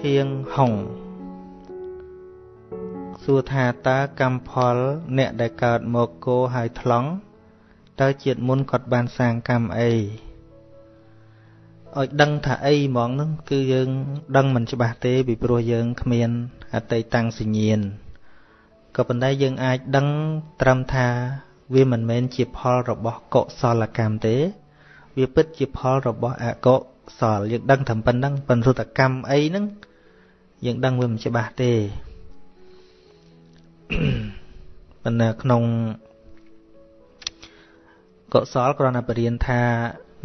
ធៀងហុងសួរថាតើកម្មផល អ្នកដែលកើតមកគោហើយថ្លង់តើជាតិមុនគាត់បានសាងកម្មអីឲ្យដឹងថាអីហ្មងហ្នឹងគឺយើងដឹងមិនច្បាស់ទេពីព្រោះយើងគ្មានអតីតាំងសញ្ញាណក៏ប៉ុន្តែយើងអាចដឹងត្រឹមថាវាមិនមែនជាផលរបស់កុសលកម្មទេ វាពិតជាផលរបស់អកុសលយើងដឹងត្រឹមប៉ុណ្្នឹងប៉ុន្តែកម្មអីហ្នឹង យើងដឹងវាមិនច្បាស់ទេប៉ុន្តែក្នុងកុសលគ្រាន់តែបរៀនថា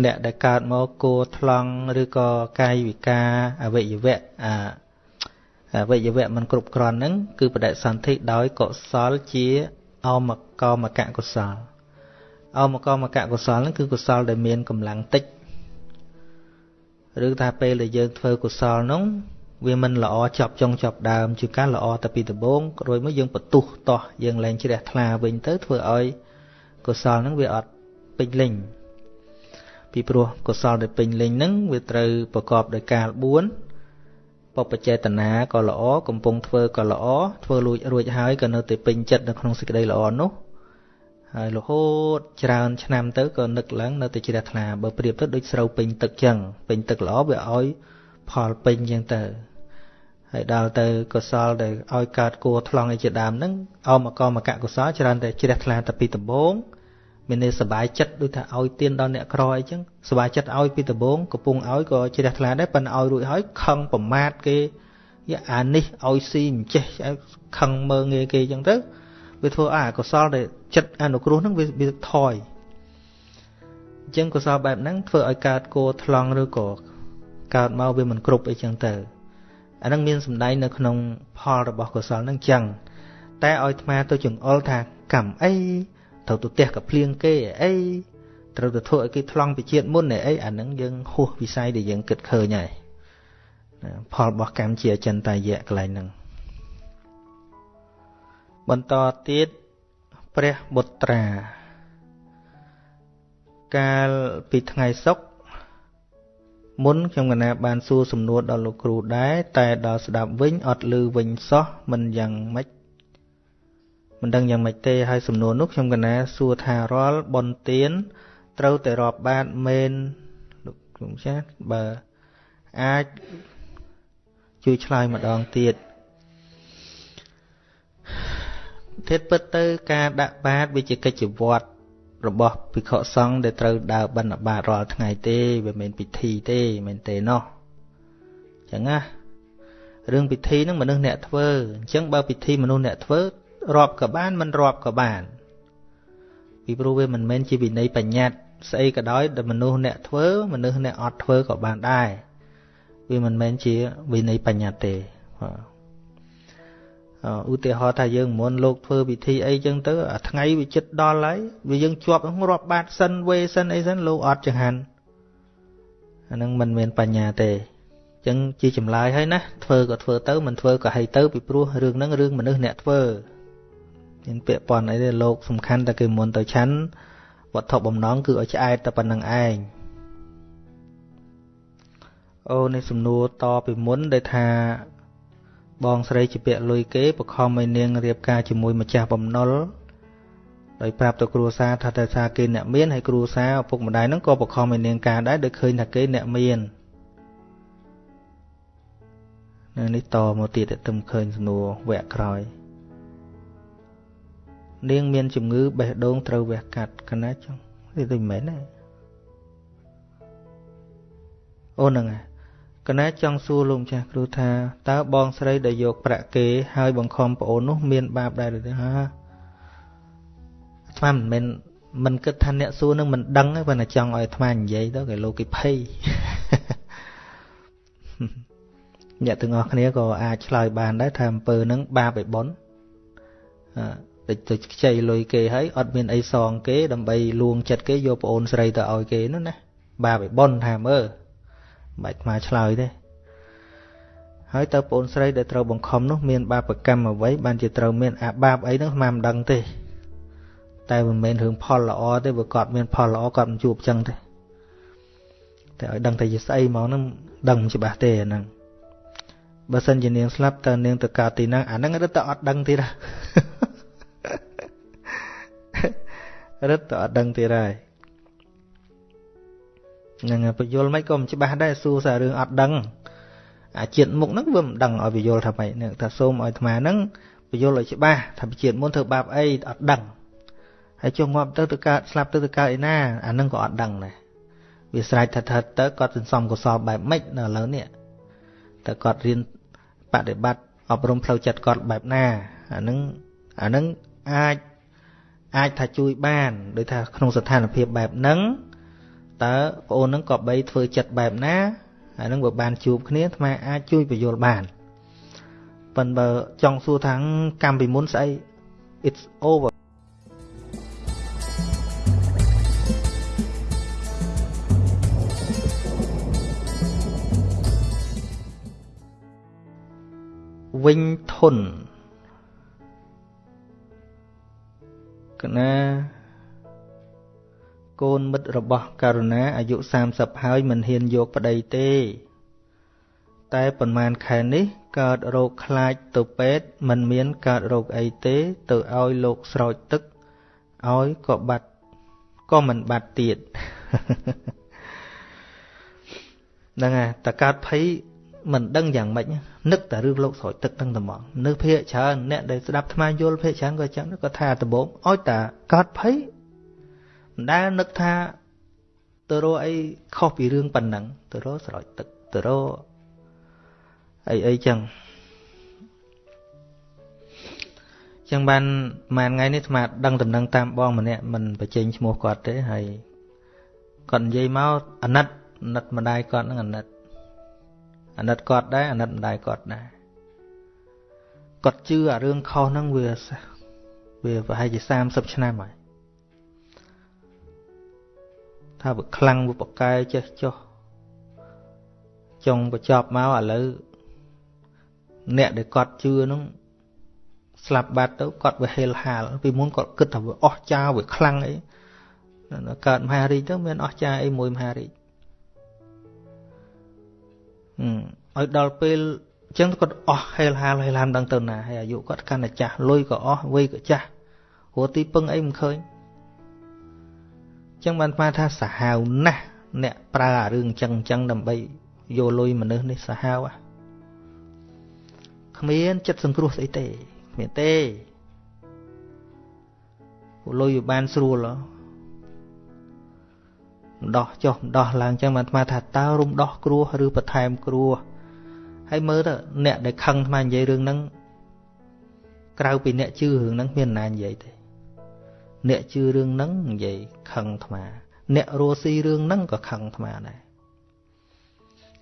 អ្នកដែលកើតមកគួថ្លង់ឬក៏កាយវិការអវយវៈអាអវយវៈមិនគ្រប់គ្រាន់ហ្នឹងគឺបដិសន្ធិដោយកុសលជាអមកមកកុសលអមកមកកុសលហ្នឹងគឺកុសលដែលមានកម្លាំងតិចឬថាពេលដែលយើងធ្វើកុសលហ្នឹង វាមិនល្អចប់ចុងចប់ដើមជាការល្អតែពីដំបូងរួចមកយើងបន្ទុះតោះយើងលែងជ្រះថ្លាវិញទៅធ្វើឲ្យកុសលហ្នឹងវាអត់ពេញលេញពីព្រោះកុសលដែលពេញលេញហ្នឹងវាត្រូវប្រកបដោយកាល4បបចេតនាក៏ល្អកំពុងធ្វើក៏ល្អធ្វើលួចរួចហើយក៏នៅតែពេញចិត្តនៅក្នុងសេចក្តីល្អនោះហើយរហូតច្រើនឆ្នាំទៅក៏នឹកឡើងនៅតែជ្រះថ្លាបើប្រៀបទៅដូចស្រូវពេញទឹកចឹងពេញទឹកល្អវាឲ្យផលពេញចឹងទៅ ហើយដល់ទៅកុសលដែលឲ្យកើតគួរថ្លង់ឯជាដើមហ្នឹងអមកមកកុសលច្រើនតែជ្រះថ្លាតែពីដំបូងមានន័យសុបាយចិត្តដូចថាឲ្យទៀនដល់អ្នកក្រអីចឹងសុបាយចិត្តឲ្យពីដំបូងកំពុងឲ្យក៏ជ្រះថ្លាដែរប៉ុន្តែឲ្យរួចហើយខឹងប្រមាថគេយ៉ាអានេះឲ្យស៊ីមិនចេះខឹងមើងងាយគេចឹងទៅវាធ្វើអាកុសលដែលចិត្តអនុគ្រោះហ្នឹងវាវាថយអញ្ចឹងកុសលបែបហ្នឹងធ្វើឲ្យកើតគោថ្លង់ឬក៏កើតមកវាមិនគ្រប់អីចឹងទៅ អាហ្នឹងមានសម្ដែងនៅក្នុងផលរបស់កុសលហ្នឹងចឹងតែឲ្យអាត្មាទៅចង្អុលថាកម្មអីត្រូវទៅផ្ទះកាភ្លៀងគេអីត្រូវទៅធ្វើឲ្យគេថ្លង់ពីជាតិមុនអីអាហ្នឹងយើងហួសវិស័យដែលយើងគិតឃើញហើយផលរបស់កម្មជាអចិន្តាយៈកន្លែងហ្នឹងបន្តទៀតព្រះបុត្រា កាលពីថ្ងៃសុក្រ មុនខ្ញុំកណាបានសួរសំណួរដល់លោកគ្រូដែរតែដល់ស្ដាប់វិញអត់ឮវិញសោះមិនយ៉ាងម៉េចមិនដឹងយ៉ាងម៉េចទេហើយសំណួរនោះខ្ញុំកណាសួរថារាល់បនទៀនត្រូវតែរាប់បាតមែនលោកគ្រូចាស់បើអាចជួយឆ្លើយម្ដងទៀតធិតពិតទៅការដាក់បាតវាជាកិច្ចវត្ត របស់ភិក្ខុសង្ឃដែលត្រូវដើរបិណ្ឌបាតរាល់ថ្ងៃទេវាមិនពិធីទេមែនទេណោះអញ្ចឹងណារឿងពិធីហ្នឹងមនុស្សអ្នកធ្វើអញ្ចឹងបើពិធីមនុស្សអ្នកធ្វើរាប់ក៏បានមិនរាប់ក៏បាន ពីព្រោះវាមិនមែនជាវិន័យបញ្ញត្តិស្អីក៏ដោយដែលមនុស្សអ្នកធ្វើមនុស្សអ្នកអត់ធ្វើក៏បានដែរវាមិនមែនជាវិន័យបញ្ញត្តិទេ ឧទាហរណ៍ថាយើងមុនលោកធ្វើពិធីអីចឹងទៅអាថ្ងៃវាចិត្តដល់ហើយវាយើងជាប់រាប់បាតសិនវេសិនអីសិនលោកអត់ចង្ហាន់អានឹងមិនមានបញ្ញាទេអញ្ចឹងជាចម្លើយហើយណាធ្វើក៏ធ្វើទៅមិនធ្វើក៏ឲ្យទៅពីព្រោះរឿងហ្នឹងរឿងមនុស្សអ្នកធ្វើមានពាក្យប៉ុនអីទេលោកសំខាន់តែគេមុនទៅឆាន់វត្ថុបំណងគឺឲ្យឆ្អែតតែប៉ុណ្្នឹងឯងអូនេះសំណួរតពីមុនដែលថា បងស្រីជាពាក្យលុយគេបខំឲ្យនាងរៀបការជាមួយម្ចាស់បំណុលដោយប្រាប់ទៅគ្រួសារថាតែថាគេអ្នកមានហើយគ្រួសារឪពុកម្ដាយហ្នឹងក៏បខំឲ្យនាងការដែរដោយឃើញថាគេអ្នកមាននៅនេះតមកទៀតតែទំឃើញសំណួរវគ្គក្រោយនាងមានជំងឺបេះដូងត្រូវវះកាត់កណាចឹងនេះដូចមិនមែនទេអូនហ្នឹងហើយ កណាចង់សួរលោកម្ចាស់គ្រូថាតើបងស្រីដែលយកប្រាក់គេហើយបង្ខំប្អូននោះមានបាបដែរឬទេហាអាត្មាមិនមែនមិនគិតថាអ្នកសួរនឹងមិនដឹងទេប៉ុន្តែចង់ឲ្យអាត្មានិយាយទៅគេលោកគេភ័យអ្នកទាំងអស់គ្នាក៏អាចឆ្លើយបានដែរថាអំពើនឹងបាបឯប៉ុនតិចទៅខ្ចីលុយគេហើយអត់មានអីសងគេដើម្បីលួងចិត្តគេយកប្អូនស្រីទៅឲ្យគេនោះណាបាបឯប៉ុនថាមើលមិន បាច់មកឆ្លើយទេហើយតើប្អូនស្រីដែលត្រូវបង្ខំនោះមានបាបកម្មអ្វីបានជាត្រូវមានអាបាបអីនោះស្មានមិនដឹងទេតែមិនមែនរឿងផលល្អទេបើគាត់មានផលល្អគាត់មិនជួបចឹងទេតែឲ្យដឹងតែជាស្អីមកហ្នឹងដឹងច្បាស់ទេអាហ្នឹងបើសិនជានាងស្លាប់តើនាងទៅកើតទីណាអាហ្នឹងរឹតតែអត់ដឹងទៀតរឹតតែអត់ដឹងទៀតហើយហ្នឹងបញ្យលមិនក៏មិនច្បាស់ដែរសួរសាររឿងអត់ដឹងអាជាតិមុខហ្នឹងវាមិនដឹងឲ្យបញ្យលថាម៉េចហ្នឹងថាសូមឲ្យអាត្មាហ្នឹងបញ្យលឲ្យច្បាស់ថាជាតិមុនធ្វើបាបអីអត់ដឹងហើយចុះងាប់ទៅទៅកើតស្លាប់ទៅទៅកើតឯណាអាហ្នឹងក៏អត់ដឹងដែរវាស្រេចថាថាទៅគាត់សន្សំកុសលបែបម៉េចនៅឥឡូវនេះតើគាត់រៀនបដិបត្តិអប់រំផ្លូវចិត្តគាត់បែបណាអានឹងអានឹងអាចអាចថាជួយបានដោយថាក្នុងស្ថានភាពបែបហ្នឹង តើបងអូនហ្នឹងក៏បីធ្វើចិត្តបែបណាអានឹងបើបានជួបគ្នាអាត្មាអាចជួយបញ្យល់បានប៉ុន្តែបើចង់សួរថាកម្មពីមុនស្អី it's over វិញធន់កណា កូនមិត្តរបស់ករុណាអាយុ30ហើយមិនហ៊ានយកប្តីទេ តែប៉ុន្មានខែនេះកើតរោគខ្លាចទៅពេទ្យមិនមានកើតរោគអីទេ ទៅឲ្យលោកស្រោចទឹកឲ្យក៏បាត់ក៏មិនបាត់ទៀតហ្នឹងហើយតកើតភ័យមិនដឹងយ៉ាងម៉េចនឹកតែរឿងលោកស្រោចទឹកទាំងត្មងនៅភាកច្រើនអ្នកដែលស្ដាប់ថ្មយល់ភាកច្រើនក៏ចឹងក៏ថាដំបងឲ្យតែកើតភ័យ មិនដែលនឹកថាទៅរកអីខុសពីរឿងប៉ុណ្ណឹងទៅរកស្រោចទឹកទៅរកអីអីចឹងចឹងបានមួយថ្ងៃនេះស្មាតដឹងដំណឹងតាមបងម្នាក់មិនបញ្ចេញឈ្មោះគាត់ទេហើយគាត់និយាយមកអាណិតអាណិតម្ដាយគាត់នឹងអាណិតអាណិតគាត់ដែរអាណិតម្ដាយគាត់ដែរគាត់ជឿអារឿងខុសហ្នឹងវាវាប្រហែលជា30ឆ្នាំហើយ ថាវាខ្លាំងវាបកែចេះចុះចុងបញ្ចប់មកឥឡូវអ្នកដែលគាត់ជឿហ្នឹងស្លាប់បាត់ទៅគាត់វាហេលហាលពីមុនគាត់គិតថាវាអស់ចាវាខ្លាំងអីកើតមហារាជទៅមានអស់ចាអីមួយមហារាជឲ្យដល់ពេលអញ្ចឹងគាត់អស់ហេលហាលហេលហាមដឹងទៅណាហើយអាយុគាត់កាន់តែចាស់លុយក៏អស់វ័យក៏ចាស់ព្រោះទីពឹងអីមិនឃើញអញ្ចឹងបានស្មានថាសាហាវណាស់អ្នកប្រើអារឿងអញ្ចឹងអញ្ចឹងដើម្បីយកលុយមនុស្សនេះសាហាវគ្មានចិត្តសង្គ្រោះស្អីទេគ្មានទេលុយវាបានស្រួលម្ដោះចុះម្ដោះឡើងចឹងបានអាត្មាថាតើរំដោះគ្រោះឬបន្ថែមគ្រោះហើយមើលទៅអ្នកដែលខឹងអាត្មានិយាយរឿងហ្នឹងក្រៅពីអ្នកជឿរឿងហ្នឹងមានណានិយាយទេ អ្នកជឿរឿងហ្នឹងនិយាយខឹងអាត្មា អ្នករស់ស៊ីរឿងហ្នឹងក៏ខឹងអាត្មាដែរ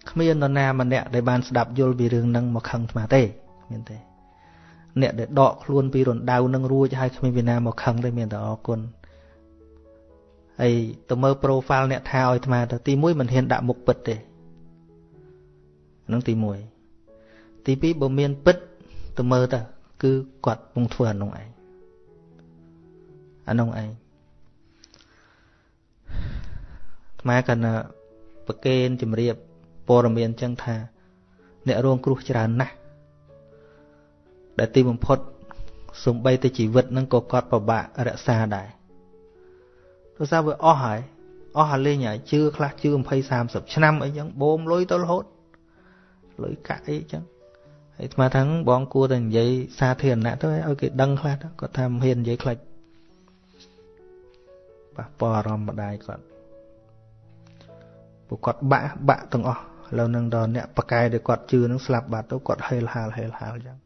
គ្មាននរណាម្នាក់ដែលបានស្ដាប់យល់ពីរឿងហ្នឹងមកខឹងអាត្មាទេគ្មានទេ អ្នកដែលដកខ្លួនពីរណ្ដៅនឹងរួចហើយគ្មានពីណាមកខឹងទេមានតែអរគុណហើយទៅមើល profile អ្នកថាឲ្យអាត្មាទៅទី1មិនហ៊ានដាក់មុខពិតទេហ្នឹងទី1ទី2បើមានពិតទៅមើលទៅគឺគាត់ពងធ្វើអានោះឯង អានោះឯងអាត្មាកណ្ណាប្រកេនជំរាបព័ត៌មានចឹងថា អ្នករងគ្រោះច្រើនណាស់ដែលទីបំផុតសំបីតែជីវិតហ្នឹងក៏គាត់ពិបាករក្សាដែរព្រោះសារវាអស់ហើយអស់ហើយលេងហើយជឿខ្លះជឿ20 30ឆ្នាំអីចឹងបូមលុយទៅរហូតលុយកាក់អីចឹងហើយស្មាថាបងគួរតែនិយាយសាធារណៈទៅឲ្យគេដឹងខ្លះគាត់ថាមិនហ៊ាននិយាយខ្លាច់ ប៉ះពាល់អារម្មណ៍ម្ដាយគាត់ពួកគាត់បាក់បាក់ទាំងអស់ឥឡូវនឹងដល់អ្នកប៉កែដែលគាត់ជឿនឹងស្លាប់បាត់ទៅគាត់ហេលហាលហេលហាលចឹង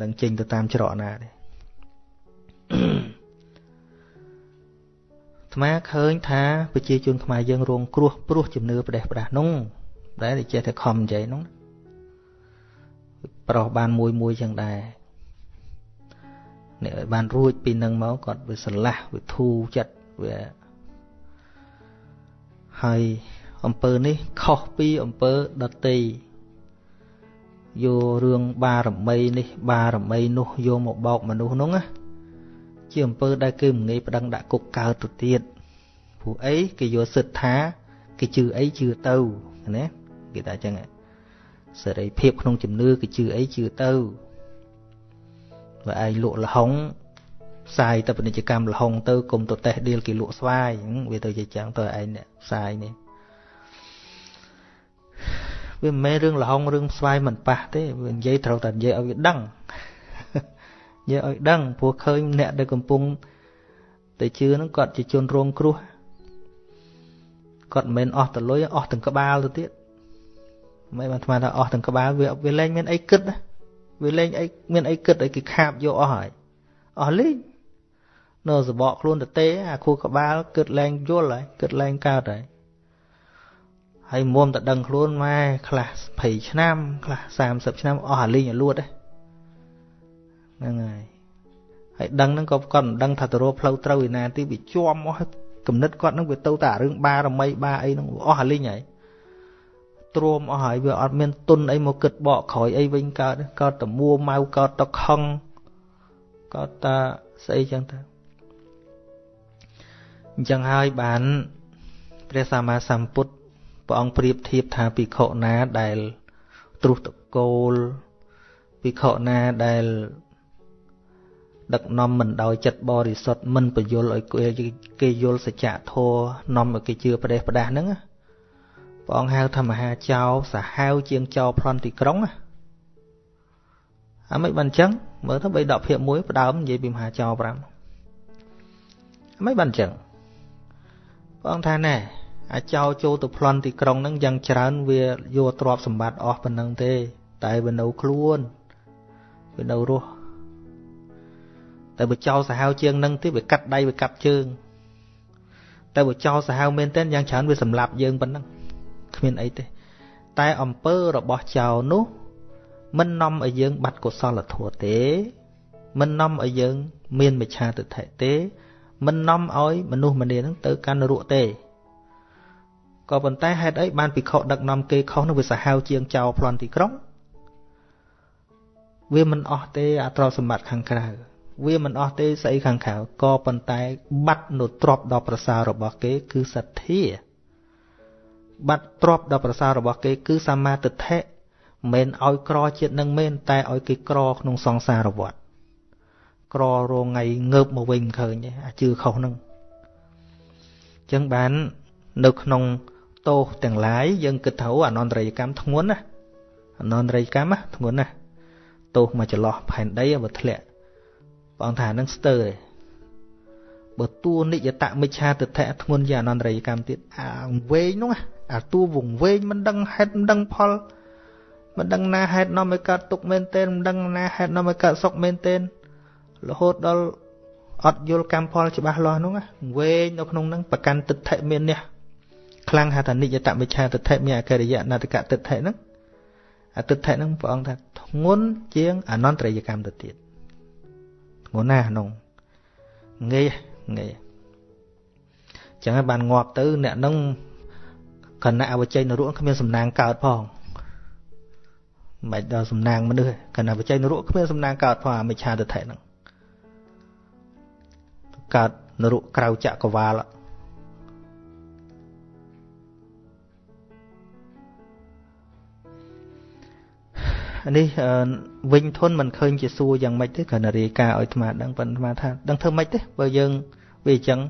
នឹងចេញទៅតាមច្រកណាទេថ្មឃើញថាប្រជាជនខ្មែរយើងរងគ្រោះព្រោះជំនឿផ្ដេសផ្ដាស់នោះដែលចេះតែខំនិយាយនោះប្រុសបានមួយមួយចឹងដែរ អ្នកឲ្យបានរួចពីនឹងមកគាត់វាស្រឡះវាធូរចិត្តវាហើយអំពើនេះខុសពីអំពើដតីយករឿងបារមីនេះ បារមីនោះយកមកបោកមនុស្សនោះណាជាអំពើដែលគេមិនងាយប្តឹងដាក់គុកកើតទៅទៀតព្រោះអីគេយកសិទ្ធថាគេជឿអីជឿទៅណាគេថាអញ្ចឹងសេរីភាពក្នុងជំនឿគឺជឿអីជឿទៅ បើឯងលក់លហុងផ្សាយទៅពាណិជ្ជកម្មលហុងទៅគុំទៅតេះដៀលគេលក់ស្វាយវាទៅជាចឹងទៅឯងអ្នកផ្សាយនេះវាមិនមែនរឿងលហុងរឿងស្វាយមិនប៉ះទេវានិយាយត្រូវតែនិយាយឲ្យវាដឹងនិយាយឲ្យដឹងព្រោះឃើញអ្នកដែលកំពុងតែជឿហ្នឹងគាត់ជាជនរងគ្រោះគាត់មិនមែនអស់តលុយអស់ទាំងក្បាលទៅទៀតមិនបានស្មានថាអស់ទាំងក្បាលវាវាលែងមានអីគិត វាលែងអីមានអីគិតឲ្យគេខាបយកអស់ហើយអស់លេងនៅសបកខ្លួនទៅទេអាខួរក្បាលគិតលែងយល់ហើយគិតលែងកើតហើយហើយមុំតែដឹងខ្លួនម៉ែខ្លះ20ឆ្នាំខ្លះ30ឆ្នាំអស់អាលីងឲ្យលួតហ្នឹងហើយហើយដឹងហ្នឹងក៏គាត់មិនដឹងថាទៅរកផ្លូវត្រូវឯណាទីវាជាប់អស់គំនិតគាត់ហ្នឹងវាទៅតែរឿងបារមីបាអីហ្នឹងអស់អាលីងហើយ ទ្រាំអស់ហើយវាអត់មានទុនអីមកគិតបកក្រោយអីវិញកើតកើតតែមួម៉ៅកើតតែខឹងកើតតែស្អីចឹងទៅអញ្ចឹងហើយបានព្រះសម្មាសម្ពុទ្ធព្រះអង្គប្រៀបធៀបថាភិក្ខុណាដែលទ្រុសតកូលភិក្ខុណាដែលដឹកនាំមិនដោយចិត្តបរិសុទ្ធមិនបញ្យលឲ្យគេយល់សច្ចធម៌នាំឲ្យគេជឿប្រទេសផ្ដាស់ហ្នឹង ព្រះអង្គហៅថាមហាចៅសាហាវជាងចៅប្លន់ទីក្រុងអាមិនបានអញ្ចឹងមើលទៅ3ដកភាព1ផ្ដើមនិយាយពីមហាចៅ5អាមិនបានអញ្ចឹងព្រះអង្គថាណែអាចោចូលទៅប្លន់ទីក្រុងហ្នឹងយ៉ាងច្រើនវាយកទ្រព្យសម្បត្តិអស់ប៉ុណ្ណឹងទេ តែវានៅខ្លួនវានៅរស់តែបើចោលសាហាវជាងនឹងទៀតវាកាត់ដៃវាកាត់ជើងតែបើចោលសាហាវមែនទែនយ៉ាងច្រើនវាសម្លាប់យើងប៉ុណ្ណឹងគ្មានអីទេ តែអំពើរបស់ចោលនោះ មិននាំឲ្យយើង បាត់កុសលធម៌ទេ មិននាំឲ្យយើង មានមិឆាទិដ្ឋិទេ មិននាំឲ្យមនុស្សម្នានឹងទៅកាន់នរកទេក៏ប៉ុន្តែហេតុអីបានពិខុដឹកនាំគេខុសនោះវាសាហាវជាងចោលប្លន់ទីក្រុងវាមិនអស់ទេអាទ្រព្យសម្បត្តិខាងក្រៅវាមិនអស់ទេស្អីខាងក្រៅក៏ប៉ុន្តែបាត់នៅទ្រព្យដ៏ប្រសើររបស់គេ គឺសទ្ធា បាត់ទ្រព្យដ៏ប្រសើររបស់គេគឺសមាទិដ្ឋិមិនឲ្យក្រជាតិនឹងមែនតែឲ្យគេក្រក្នុងសង្សារវដ្តក្ររងថ្ងៃងើបមកវិញឃើញអាជឿខុសនឹងអញ្ចឹងបាននៅក្នុងទោសទាំងឡាយយើងគិតថាអនន្តរិយកម្មធ្ងន់ណាអនន្តរិយកម្មធ្ងន់ណាទោសមកចន្លោះផែនដីបើធ្លាក់បងថានឹងស្ទើរទេបើតួនិយតមិច្ឆាទិដ្ឋិធ្ងន់ជាអនន្តរិយកម្មទៀតអាវែងនោះ អាតួវងវែងមិនដឹងហេតុមិនដឹងផលមិនដឹងណាហេតុនាំឲ្យកើតទុកមែនទែនមិនដឹងណាហេតុនាំឲ្យកើតសុខមែនទែនរហូតដល់អត់យល់កម្មផលច្បាស់លាស់នោះវែងនៅក្នុងហ្នឹងប្រកាន់ទិដ្ឋិមាននេះខ្លាំងហៅថានិយតមិច្ឆាទិដ្ឋិមានអកិរិយណតកទិដ្ឋិហ្នឹងអទិដ្ឋិហ្នឹងព្រះអង្គថាធ្ងន់ជាងអនន្តរិយកម្មទៅទៀតធ្ងន់ណាស់ក្នុងងាយងាយចឹងហើយបានងាប់ទៅអ្នកហ្នឹង គណៈអវជ័យនរុគ្មានសំណាងកើតផងមិនដល់សំណាងមនុស្សគណៈអវជ័យនរុគ្មានសំណាងកើតផងអាមិច្ឆាទិដ្ឋិហ្នឹងកើតនរុក្រៅចក្រវាលនេះវិញធន់មិនឃើញជាសួរយ៉ាងម៉េចទេគ្រាន់តែរាយការណ៍ឲ្យអាត្មាដឹងប៉ុន្តែអាត្មាថាដឹងធ្វើម៉េចទេបើយើងវាអញ្ចឹង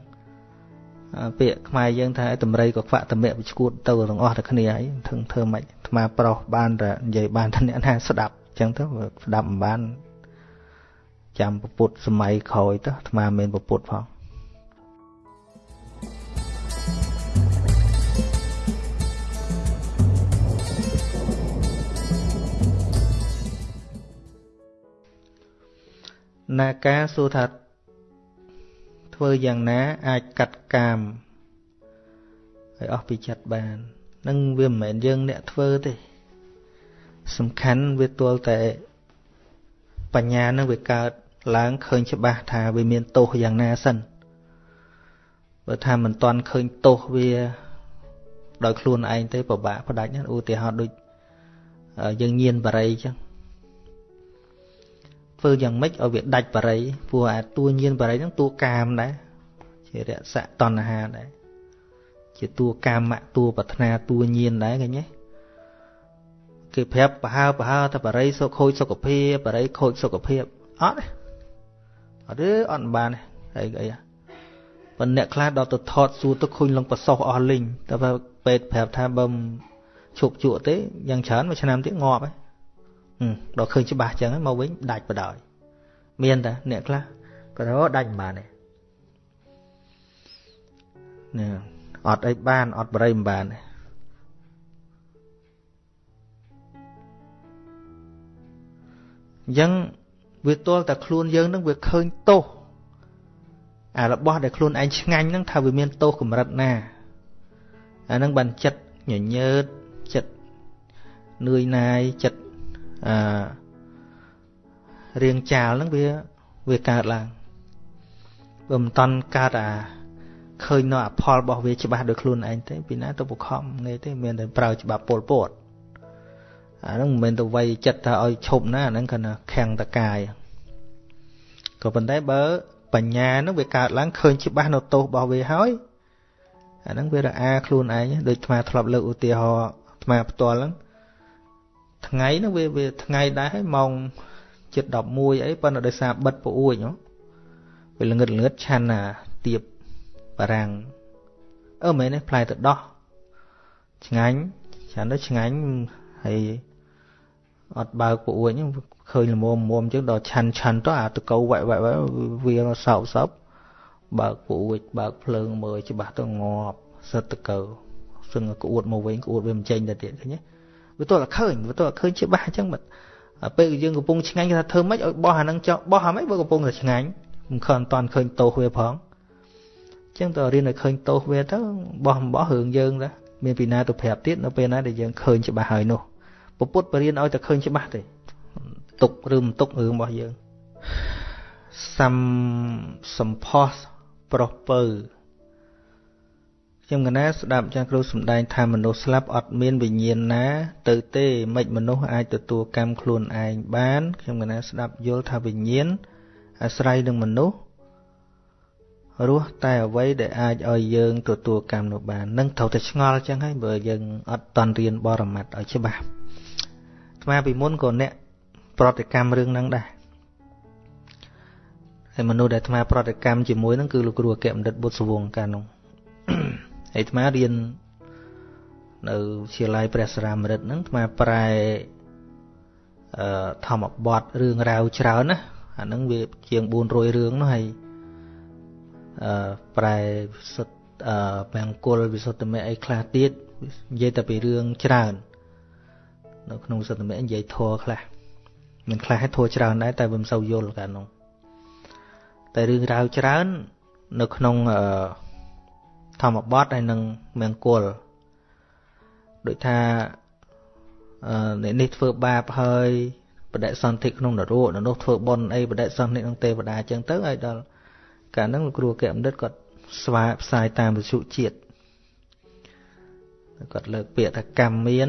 ពាក្យខ្មែរយើងថាតម្រៃក៏ខ្វាក់តម្រាក់វាឈួតទៅទាំងអស់តែគ្នាហើយធ្វើធ្វើម៉េចអាត្មាប្រុសបានតែនិយាយបានតែអ្នកណាស្ដាប់អញ្ចឹងទៅស្ដាប់មិនបានចាំពុទ្ធសម័យក្រោយទៅអាត្មាមានពុទ្ធផងណាការសួរថា ធ្វើយ៉ាងណាអាចកាត់កាមឲ្យអស់ពីចិត្តបាននឹងវាមិនមែនយើងអ្នកធ្វើទេ សំខាន់វាទល់តែបញ្ញានឹងវាកើតឡើងឃើញច្បាស់ថាវាមានទោសយ៉ាងណាសិនបើថាមិនទាន់ឃើញទោសវាដោយខ្លួនឯងទេពិបាកផ្ដាច់ណាឧទាហរណ៍ដូចយើងញៀនបរិយអញ្ចឹង ធ្វើយ៉ាងម៉េចឲ្យវាដាច់បរិយព្រោះអាតួញៀនបរិយហ្នឹងតួកាមដែរជារស័កតណ្ហាដែរជាតួកាមៈតួប្រាថ្នាតួញៀនដែរឃើញទេគេប្រាប់ប្រហើប្រហើថាបរិយសុខខូចសុខភាពបរិយខូចសុខភាពអត់ទេអត់ទេអត់បានទេអីអីប៉ុន្តែអ្នកខ្លះដល់ទៅថតសួរទៅឃើញលងប្រសោះអស់លីងតែពេទ្យប្រាប់ថាបើឈប់ជក់ទេយ៉ាងច្រើនមួយឆ្នាំទៀតងាប់ហើយ ដល់ឃើញច្បាស់ចឹងមកវិញដាច់បដ ாய் មានតាអ្នកខ្លះក៏ដាច់មិនបានទេនេះអត់អីបានអត់បរិយមិនបានទេអញ្ចឹងវាទល់តែខ្លួនយើងនឹងវាឃើញទោសអារបស់ដែលខ្លួនឯងឆ្ងាញ់ហ្នឹងថាវាមានទោសកម្រិតណាអាហ្នឹងបានចិត្តញញើតចិត្តនឿយណាយចិត្ត អឺរៀងចាលហ្នឹងវាវាកើតឡើងបើមិនតន់កើតអាឃើញនៅអផលរបស់វាច្បាស់ដោយខ្លួនឯងទេពីណាទៅបខំងាយទេមានតែប្រើច្បាប់ពលពតអាហ្នឹងមិនមែនទៅវាយចិត្តថាឲ្យឈប់ណាអាហ្នឹងគាត់ថាខាំងតកាយក៏ប៉ុន្តែបើបញ្ញាហ្នឹងវាកើតឡើងឃើញច្បាស់នៅទោសរបស់វាហើយអាហ្នឹងវារអាខ្លួនឯងដូចអាធ្លាប់លើកឧទាហរណ៍អាផ្ទាល់ហ្នឹង ថ្ងៃហ្នឹងវាវាថ្ងៃដែរហើយម៉ោងជិត11អីប៉ុន្តែដោយសារបិទពអួយវាល្ងឹតល្ងឹតឆាន់ណាទៀបបារាំងអឺមែនទេផ្លែទៅដោះឆ្ងាញ់ឆាន់ទៅឆ្ងាញ់ហើយអត់បើកពអួយឃើញល្មមមុំអញ្ចឹងដល់ឆាន់ឆាន់ទៅអាតកោវាក់វាក់វាសោកសោកបើកពអួយបើកភ្លើងមើលច្បាស់ទៅងាប់សិតតកោសឹងក្អួតមកវិញក្អួតវាមិនចេញទៅទៀតឃើញទេ វាទល់តែឃើញវាទល់តែឃើញច្បាស់អញ្ចឹងបាត់ពេលយើងកំពុងឆ្ងាញ់គេថាធ្វើម៉េចឲ្យបោះអានឹងចោះបោះអាម៉េចបើកំពុងតែឆ្ងាញ់មិនខំអត់ឃើញទោសវាផងអញ្ចឹងតើរៀនឲ្យឃើញទោសវាទៅបោះបោះរឿងយើងទៅមានពីណាទៅប្រាប់ទៀតនៅពេលណាដែលយើងឃើញច្បាស់ហើយនោះពុទ្ធបរៀនឲ្យតែឃើញច្បាស់ទេទុកឬមិនទុករឿងរបស់យើងសំសំផស្សប្រុសពៅ ខ្ញុំកណាស្ដាប់ចាស់គ្រូសំដែងថាមនុស្សស្លាប់អត់មានវិញ្ញាណណា ទៅទេមិនមនុស្សអាចទទួលកម្មខ្លួនឯងបានខ្ញុំកណាស្ដាប់យល់ថាវិញ្ញាណអាស្រ័យនឹងមនុស្សរស់តែអ្វីដែលអាចឲ្យយើងទទួលកម្មនោះបាននឹងត្រូវតែឆ្ងល់ចឹងហើយបើយើងអត់តន់រៀនបរមត្តឲ្យច្បាស់ស្មាពីមុនក៏អ្នកប្រតិកម្មរឿងហ្នឹងដែរហើយមនុស្សដែលអាត្មាប្រតិកម្មជាមួយហ្នឹងគឺលោកគ្រូអគ្គបណ្ឌិតបុត្រសវងកាលនោះហើយ អាត្មារៀននៅវិទ្យាល័យព្រះសរាមរិទ្ធហ្នឹងអាត្មាប្រែអឺធម្មបទរឿងរ៉ាវច្រើនណាអាហ្នឹងវាជាង400រឿងនោះហើយអឺប្រែវិសុទ្ធអឺមង្គលវិសុទ្ធមៈអីខ្លះទៀតនិយាយតែពីរឿងច្រើននៅក្នុងវិសុទ្ធមៈនិយាយធัวខ្លះមានខ្លះឲ្យធัวច្រើនដែរតែវាមិនសូវយល់កាលនោះតែរឿងរ៉ាវច្រើន នៅក្នុងអឺ ធម្មបទហើយនឹងមង្គលដូចថាអឺនេះធ្វើបាបហើយបដិសន្ធិក្នុងនរកនោះធ្វើបុណ្យអីបដិសន្ធិក្នុងទេវតាអញ្ចឹងទៅឲ្យដល់កាលហ្នឹងលោកគ្រូកែបណ្ឌិតគាត់ស្វាផ្សាយតាមវិទ្យុជាតិគាត់លើកពាក្យថាកម្មមាន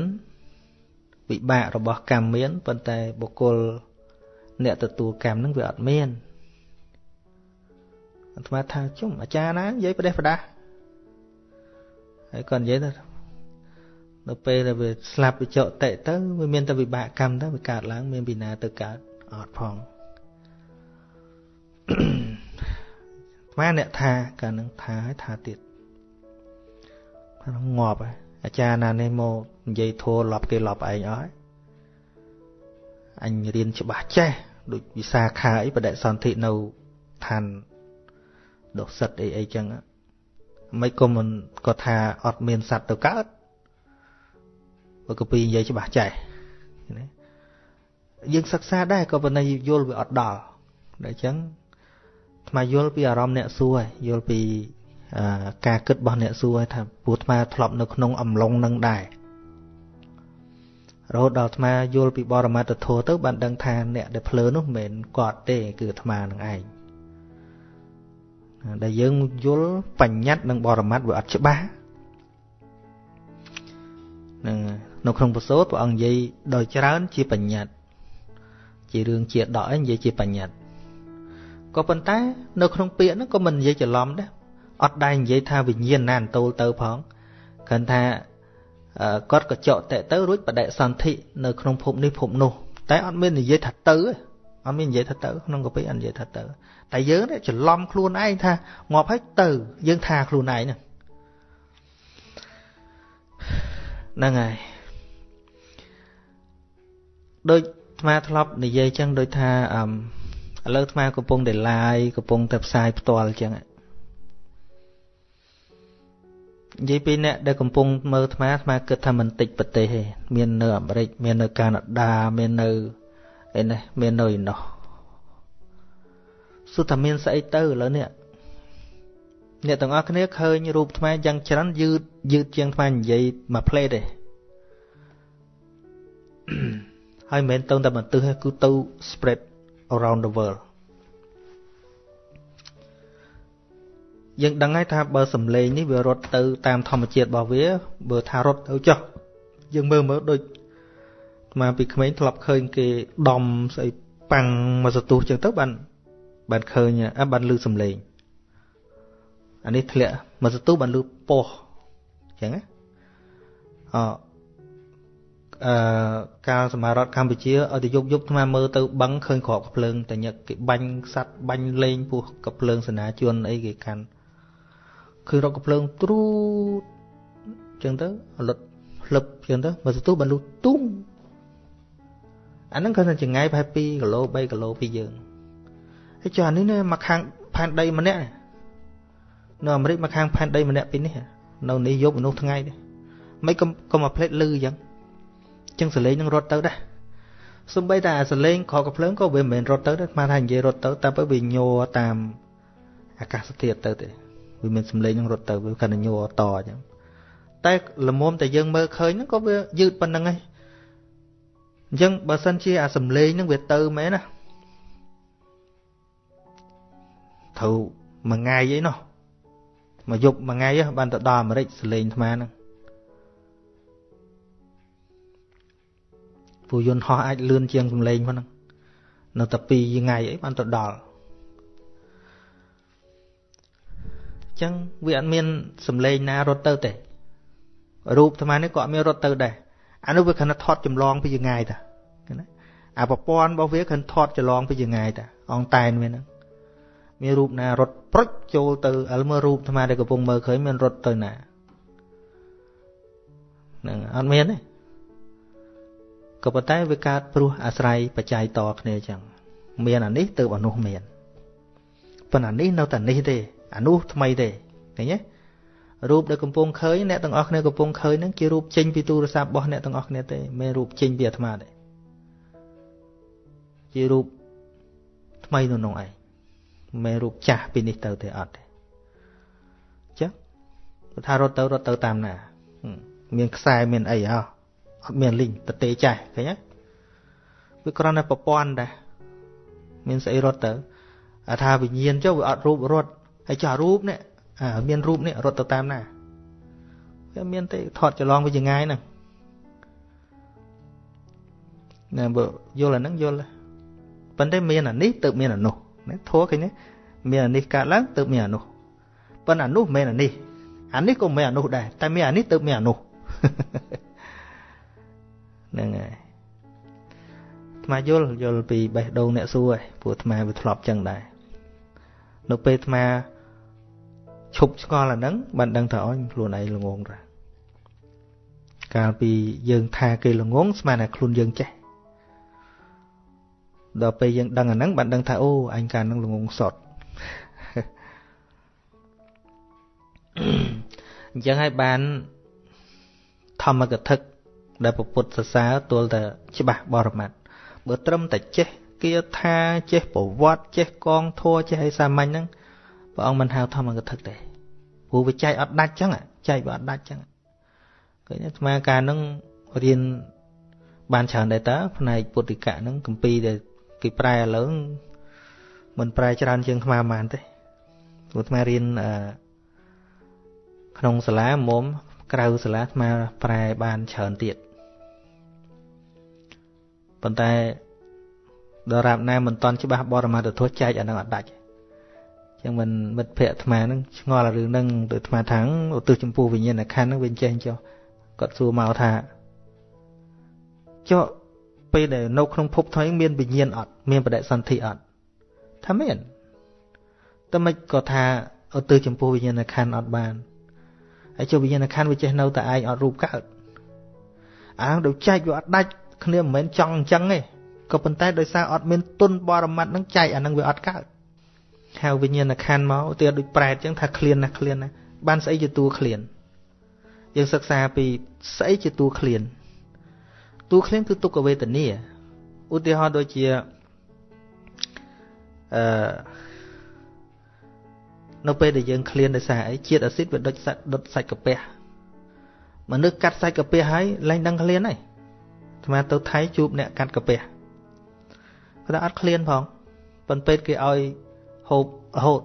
វិបាករបស់កម្មមានប៉ុន្តែបុគ្គលអ្នកទទួលកម្មហ្នឹងវាអត់មានអាត្មាថាជុំអាចារ្យណានិយាយប្រទេសប្រដាស់ ហើយគាត់និយាយថានៅពេលដែលវាស្លាប់វិចកតិទៅវាមានតែវិបាកកម្មទៅវាកើតឡើង មានពីណាទៅកើតអត់ផងស្មានអ្នកថាកាលនឹងថាឲ្យថាទៀតថាងាប់ហើយអាចារ្យណានេះមកនិយាយធัวលប់គេលប់ឯងអស់ហើយអញរៀនច្បាស់ចេះដូចវិសាខាអីបដិសន្ធិនៅឋានដុសិតអីអីចឹង មិនក៏មិនគាត់ថាអត់មានសัตว์ទៅកើតបើកពីនិយាយច្បាស់ចេះណាយើងសិក្សាដែរក៏ប៉ុន្តែយល់វាអត់ដល់ដូច្នេះថ្មយល់ពីអារម្មណ៍អ្នកសួរហើយយល់ពីការគិតរបស់អ្នកសួរថាពូថ្មធ្លាប់នៅក្នុងអំឡុងនឹងដែររហូតដល់អាត្មាយល់ពីបរមត្តធម៌ទៅបានដឹងថាអ្នកដែលភ្លើនោះមិនមែនគាត់ទេគឺអាត្មានឹងឯង ដែលយើងយល់បញ្ញត្តិនិងបរមត្តវាអត់ច្បាស់នឹងនៅក្នុងពសូតព្រះអង្គនិយាយដោយច្រើនជាបញ្ញត្តិជារឿងជាដកឯងនិយាយជាបញ្ញត្តិក៏ប៉ុន្តែនៅក្នុងពាក្យហ្នឹងក៏មិននិយាយច្រឡំដែរអត់ដែរនិយាយថាវិញ្ញាណណានតូលទៅផងគ្រាន់ថាអគាត់ក៏ចកតេទៅរួចបដិសន្ធិនៅក្នុងភពនេះភពនោះតែអត់មាននិយាយថាទៅ អត់មាននិយាយថាទៅក្នុងកពីអត់និយាយថាទៅតែយើងច្រឡំខ្លួនឯងថាងាប់ហើយទៅយើងថាខ្លួនឯងហ្នឹងហ្នឹងហើយដូចអាត្មាធ្លាប់និយាយចឹងដូចថាអឺឥឡូវអាត្មាកំពុងតែ live កំពុងតែផ្សាយផ្ទាល់ចឹងនិយាយពីអ្នកដែលកំពុងមើលអាត្មាអាត្មាគិតថាមិនតិចប្រទេសទេមាននៅអាមេរិកមាននៅកាណាដាមាននៅ អីនេះមាននៅឯនោះសុទ្ធតែមានស្អីទៅឥឡូវនេះអ្នកទាំងអស់គ្នាឃើញរូបថ្មយ៉ាងច្រើនយឺតយឺតជាងថ្មនិយាយមួយផ្លេតទេហើយមិនមែនទៅតែបន្ទិសទេគឺទៅ spread around the world យើងដឹងហើយថាបើសំឡេងនេះវារត់ទៅតាមធម្មជាតិរបស់វា បើថារត់ទៅចុះយើងមើលមើលដូច មកពីក្មេងធ្លាប់ឃើញគេដំស្អីប៉ាំងមកសទុះចឹងទៅបានបានឃើញបានលឺសំឡេងអានេះធ្លាក់មកសទុះបានលឺពោះចឹងណាអអឺកាលសមារដ្ឋកម្ពុជាឲ្យទៅយប់យប់ថ្មមើលទៅបឹងឃើញក្របកភ្លើងតែញឹកគេបាញ់សัตว์បាញ់លេងពោះកភ្លើងសេនាជនអីគេកាន់ឃើញរកកភ្លើងទ្រូតចឹងទៅលុតផ្លឹបចឹងទៅមកសទុះបានលុទុំ អាហ្នឹងគាត់ថាចង្ងាយប្រហែល2គីឡូ3គីឡូពីយើងហើយចុះអានេះណាមកខាងផែនដីម្នាក់នៅអាមេរិកមកខាងផែនដីម្នាក់ពីនេះនៅនេះយប់មនុស្សថ្ងៃនេះមិនកុំកុំមកផ្លេតលឺអញ្ចឹងអញ្ចឹងសលេងនឹងរត់ទៅដែរសំបីតែអាសលេងខកកភ្លើងក៏វាមិនមែនរត់ទៅដែរស្មានថានិយាយរត់ទៅតែពេលវាញ័រតាមអាកាសធាតុទៅទេវាមានសំឡេងនឹងរត់ទៅវាកាន់តែញ័រតអញ្ចឹងតែលមុំតែយើងមើលឃើញហ្នឹងក៏វាយឺតប៉ុណ្្នឹងហើយ អញ្ចឹងបើសិនជាអាសំឡេងហ្នឹងវាទៅមែនណាត្រូវមួយថ្ងៃអីនោះមកយប់មួយថ្ងៃបានទៅដល់អាមេរិកសលេងអាត្មាហ្នឹងពូយន្តហោះអាចលឿនជាងសំឡេងហ្នឹងនៅតែ2ថ្ងៃអីបានទៅដល់ចឹងវាអត់មានសំឡេងណារត់ទៅទេរូបអាត្មានេះក៏អត់មានរត់ទៅដែរ អានោះវាគ្រាន់តែថតចម្លងពីចងាយតាណាអាប្រព័ន្ធរបស់វាគ្រាន់ថតចម្លងពីចងាយតាអងតែនវាហ្នឹងមានរូបណារត់ប្រុចចូលទៅឥឡូវមើលរូបអាត្មាដែលកំពុងមើលឃើញមានរត់ទៅណាហ្នឹងអត់មានទេក៏ប៉ុន្តែវាកើតព្រោះអាស្រ័យបច្ច័យតគ្នាអញ្ចឹងមានអានេះទៅអានោះមានប៉ុន្តែអានេះនៅតែនេះទេអានោះថ្មីទេឃើញទេ រូបដែលកំពុងឃើញអ្នកទាំងអស់គ្នាកំពុងឃើញហ្នឹងជារូបចេញពីទូរស័ព្ទរបស់អ្នកទាំងអស់គ្នាទេមិនមែនរូបចេញពីអាត្មាទេជារូបថ្មីនៅក្នុងឯងមិនមែនរូបចាស់ពីនេះទៅទេអត់ទេចឹងបើថារត់ទៅរត់ទៅតាមណា មានខ្សែមានអីហ៎អត់មានលីងតទេចាស់ឃើញទេវាគ្រាន់តែប្រព័ន្ធដែរមានស្អីរត់ទៅអាថាវិញ្ញាណចុះវាអត់រូបរត់ហើយចោះរូបនេះ អាមានរូបនេះរត់ទៅតាមណាវាមានទេថតច្រឡងវាចងាយហ្នឹងណាបើយល់អាហ្នឹងយល់ប៉ុន្តែមានអានេះទៅមានអានោះណាធัวឃើញទេមានអានេះកើតឡើងទៅមានអានោះប៉ុន្តែអានោះមិនមែនអានេះអានេះក៏មិនមែនអានោះដែរតែមានអានេះទៅមានអានោះហ្នឹងហើយអាត្មាយល់យល់ពីបេះដូងអ្នកសួរឯងព្រោះអាត្មាវាធ្លាប់ចឹងដែរនៅពេលអាត្មា ឈប់ឆ្ងល់អាហ្នឹងបានដឹងថាអញខ្លួនឯងល្ងងដែរកាលពីយើងថាគេល្ងងស្មានតែខ្លួនយើងចេះដល់ពេលយើងដឹងអាហ្នឹងបានដឹងថាអូអញកាលហ្នឹងល្ងងសតអញ្ចឹងហើយបានធម្មកថាដែលពពុទ្ធសរសើរទល់តែច្បាស់បរមត្តបើត្រឹមតែចេះគាថាចេះប្រវត្តិចេះកងធัวចេះអីសាមញ្ញហ្នឹង ព្រះអង្គមិនហៅធម្មកថាទេព្រោះវាចែកអត់ដាច់ចឹងចែកវាអត់ដាច់ចឹងឃើញអាត្មាការហ្នឹងរៀនបានច្រើនដែរតើផ្នែកពុទ្ធិកៈហ្នឹងកម្ពីដែលគេប្រែឥឡូវមិនប្រែច្រើនជាងខ្មែរប៉ុន្មានទេព្រោះអាត្មារៀនក្នុងសាលាមុំក្រៅសាលាអាត្មាប្រែបានច្រើនទៀតប៉ុន្តែដរាបណាមិនតន់ច្បាស់បរមត្ថធម៌ចែកអានឹងអត់ដាច់ ចឹងមិនមិត្តភ័ក្ដិអាត្មានឹងឆ្ងល់រឿងហ្នឹងទៅអាត្មាថាងឧទ្ទិសចំពោះវិញ្ញាណខណ្ឌហ្នឹងវាចេះចុះគាត់សួរមកថាចុះពេលដែលនៅក្នុងភពថ្មីមានវិញ្ញាណអត់មានបដិសន្ធិអត់ថាមានតែមិនក៏ថាឧទ្ទិសចំពោះវិញ្ញាណខណ្ឌអត់បានហើយចុះវិញ្ញាណខណ្ឌវាចេះនៅតែឯងអត់រូបកើតអាងដូចចែកវាអត់ដាច់គ្នាមិនមែនចង់អញ្ចឹងទេក៏ប៉ុន្តែដោយសារអត់មានទុនបរមត្តនឹងចែកអានឹងវាអត់កើត ហៅវិញ្ញាណខណ្ឌមកទៀតដូចប្រែតអញ្ចឹងថាឃ្លានណាឃ្លានណាបានស្អីជាតួឃ្លានយើងសិក្សាពីស្អីជាតួឃ្លានតួឃ្លានគឺទុក្ខវេទនាឧទាហរណ៍ដូចជាអឺនៅពេលដែលយើងឃ្លានដោយសារអីជាតិអាស៊ីតវាដុតសាច់ដុតសាច់កាពះមនុស្សកាត់សាច់កាពះហើយលែងដឹងឃ្លានហើយអាត្មាទៅថៃជួបអ្នកកាត់កាពះគាត់ថាអត់ឃ្លានផងប៉ុន្តែពេទ្យគេឲ្យ ហូបរហូត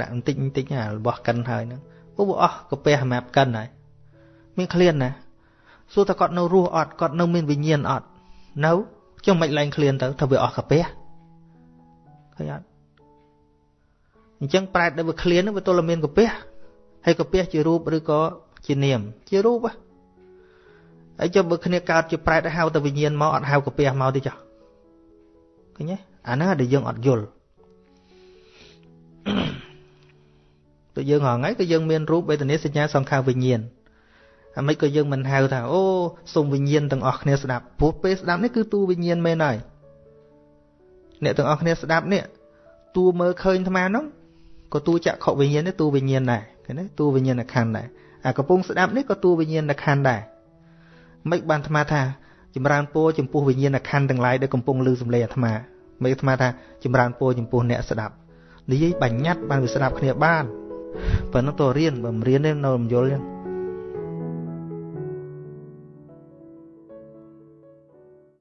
ដាក់បន្តិចបន្តិចអារបស់កិនហើយហ្នឹងអូវាអស់កាពះសម្រាប់កិនហើយមានឃ្លានណាសួរថាគាត់នៅរស់អត់គាត់នៅមានវិញ្ញាណអត់នៅចុះមិនឡើងឃ្លានទៅថាវាអស់កាពះឃើញអត់អញ្ចឹងប្រែតដែលវាឃ្លានហ្នឹងវាទល់តែមានកាពះហើយកាពះជារូបឬក៏ជានាម ជារូបហើយចុះបើគ្នាកើតជាប្រែតហៅតែវិញ្ញាណមកអត់ហៅកាពះមកទេចុះឃើញទេអាហ្នឹងដែលយើងអត់យល់ ទៅយើងហងៃគឺយើងមានរូបវេទនាសញ្ញាសង្ខារវិញ្ញាណអាមិនក៏យើងមិនហៅថាអូសូមវិញ្ញាណទាំងអស់គ្នាស្ដាប់ព្រោះពេលស្ដាប់នេះគឺតួវិញ្ញាណមែនហើយអ្នកទាំងអស់គ្នាស្ដាប់នេះតួមើលឃើញអាត្មានោះក៏តួចក្ខុវិញ្ញាណនេះតួវិញ្ញាណដែរឃើញទេតួវិញ្ញាណខណ្ឌដែរអាកំពុងស្ដាប់នេះក៏តួវិញ្ញាណខណ្ឌដែរមិនបានអាត្មាថាចម្រើនពរចំពោះវិញ្ញាណខណ្ឌទាំងឡាយដែលកំពុងឮសំឡេងអាត្មាមិនអាត្មាថាចម្រើនពរចំពោះអ្នកស្ដាប់ និយាយបញ្ញត្តិបានវាស្ដាប់គ្នាបានប៉ុណ្ណឹងតរៀនបើមិនរៀនទេនៅមិនយល់ចឹង